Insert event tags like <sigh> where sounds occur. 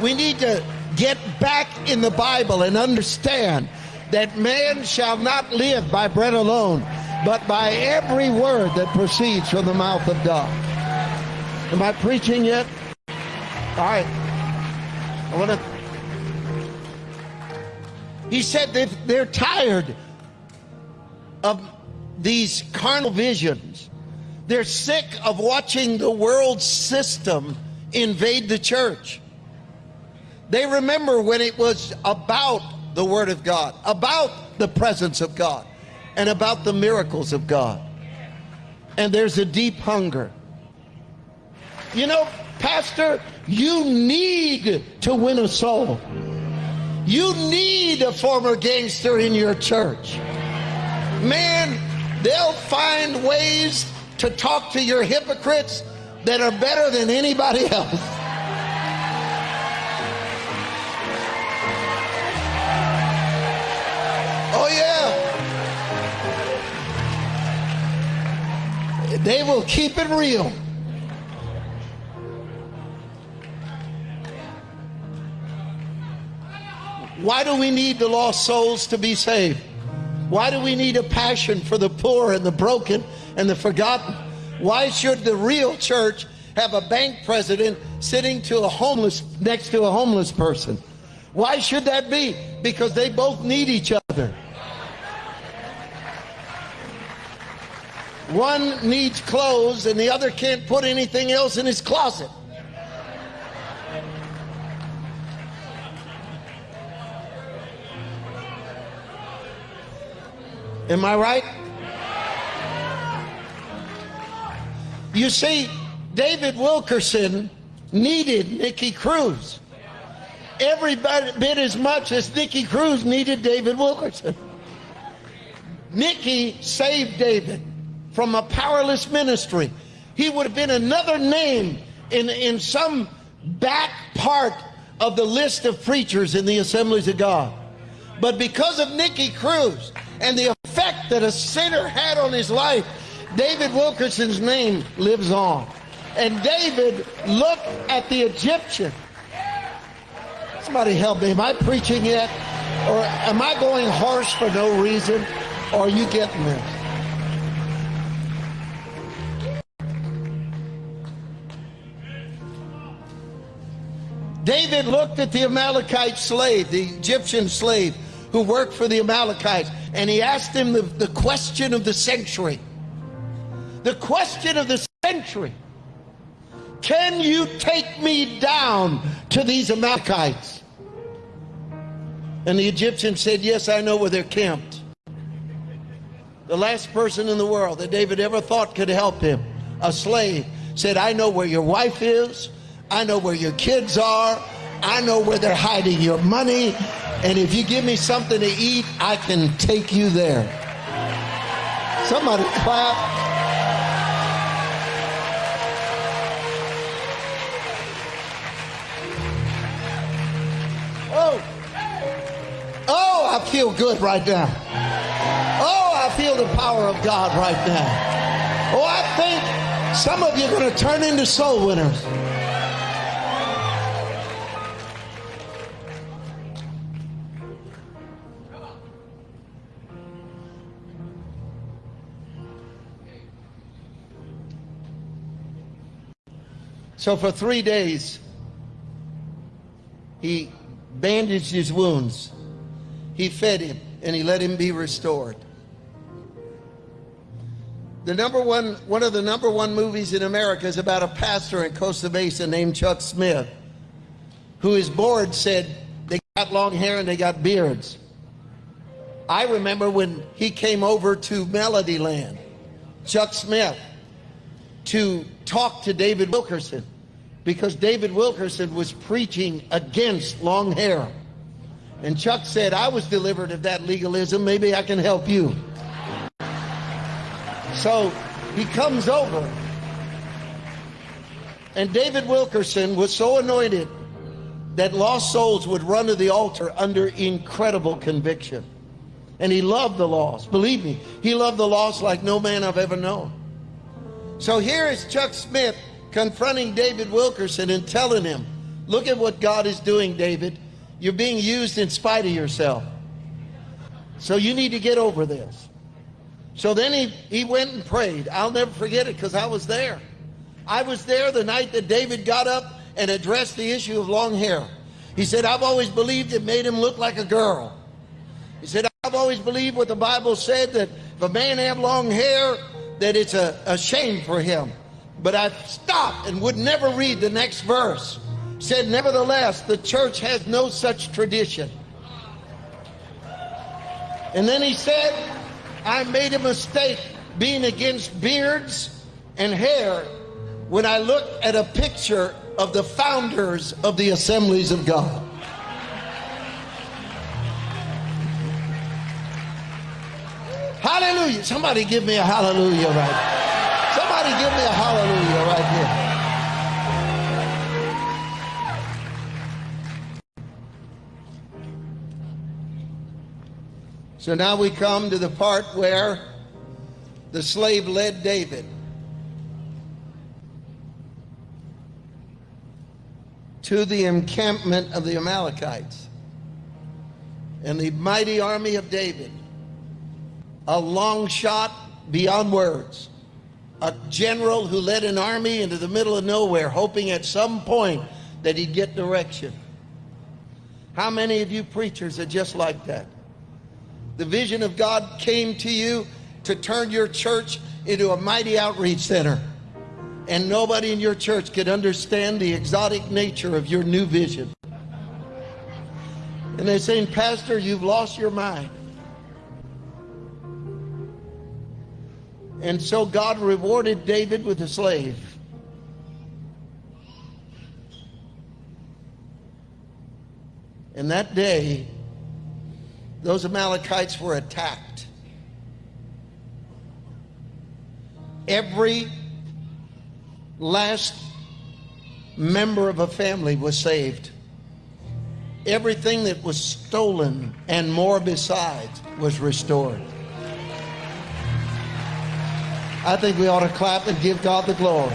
We need to get back in the Bible and understand that man shall not live by bread alone, but by every word that proceeds from the mouth of God. Am I preaching yet? All right. I want to. He said that they're tired of these carnal visions. They're sick of watching the world system invade the church. They remember when it was about the Word of God, about the presence of God, and about the miracles of God. And there's a deep hunger. You know, Pastor, you need to win a soul. You need a former gangster in your church. Man, they'll find ways to talk to your hypocrites that are better than anybody <laughs> else. They will keep it real. Why do we need the lost souls to be saved? Why do we need a passion for the poor and the broken and the forgotten? Why should the real church have a bank president sitting to a homeless next to a homeless person? Why should that be? Because they both need each other. One needs clothes and the other can't put anything else in his closet. Am I right? You see, David Wilkerson needed Nicky Cruz every bit as much as Nicky Cruz needed David Wilkerson. Nicky saved David from a powerless ministry. He would have been another name in, in some back part of the list of preachers in the assemblies of God. But because of Nicky Cruz and the effect that a sinner had on his life, David Wilkerson's name lives on. And David looked at the Egyptian. Somebody help me. Am I preaching yet? Or am I going harsh for no reason? Or are you getting this? David looked at the Amalekite slave, the Egyptian slave who worked for the Amalekites, and he asked him the, the question of the century. The question of the century. Can you take me down to these Amalekites? And the Egyptian said, Yes, I know where they're camped. The last person in the world that David ever thought could help him, a slave, said, I know where your wife is. I know where your kids are. I know where they're hiding your money. And if you give me something to eat, I can take you there. Somebody clap. Oh, oh, I feel good right now. Oh, I feel the power of God right now. Oh, I think some of you are going to turn into soul winners. So for three days, he bandaged his wounds. He fed him and he let him be restored. The number one, one of the number one movies in America is about a pastor in Costa Mesa named Chuck Smith, who his board said they got long hair and they got beards. I remember when he came over to Melodyland, Chuck Smith, to talk to David Wilkerson because David Wilkerson was preaching against long hair. And Chuck said, I was delivered of that legalism. Maybe I can help you. So he comes over. And David Wilkerson was so anointed that lost souls would run to the altar under incredible conviction. And he loved the lost. Believe me, he loved the lost like no man I've ever known. So here is Chuck Smith confronting David Wilkerson and telling him, Look at what God is doing, David. You're being used in spite of yourself. So you need to get over this. So then he, he went and prayed. I'll never forget it because I was there. I was there the night that David got up and addressed the issue of long hair. He said, I've always believed it made him look like a girl. He said, I've always believed what the Bible said that if a man have long hair, that it's a, a shame for him. But I stopped and would never read the next verse. Said, nevertheless, the church has no such tradition. And then he said, I made a mistake being against beards and hair when I looked at a picture of the founders of the assemblies of God. Hallelujah. Somebody give me a hallelujah right. Give me a hallelujah right here. So now we come to the part where the slave led David. to the encampment of the Amalekites. And the mighty army of David, a long shot beyond words, a general who led an army into the middle of nowhere, hoping at some point that he'd get direction. How many of you preachers are just like that? The vision of God came to you to turn your church into a mighty outreach center and nobody in your church could understand the exotic nature of your new vision. And they're saying, Pastor, you've lost your mind. And so God rewarded David with a slave. And that day, those Amalekites were attacked. Every last member of a family was saved. Everything that was stolen and more besides was restored. I think we ought to clap and give God the glory.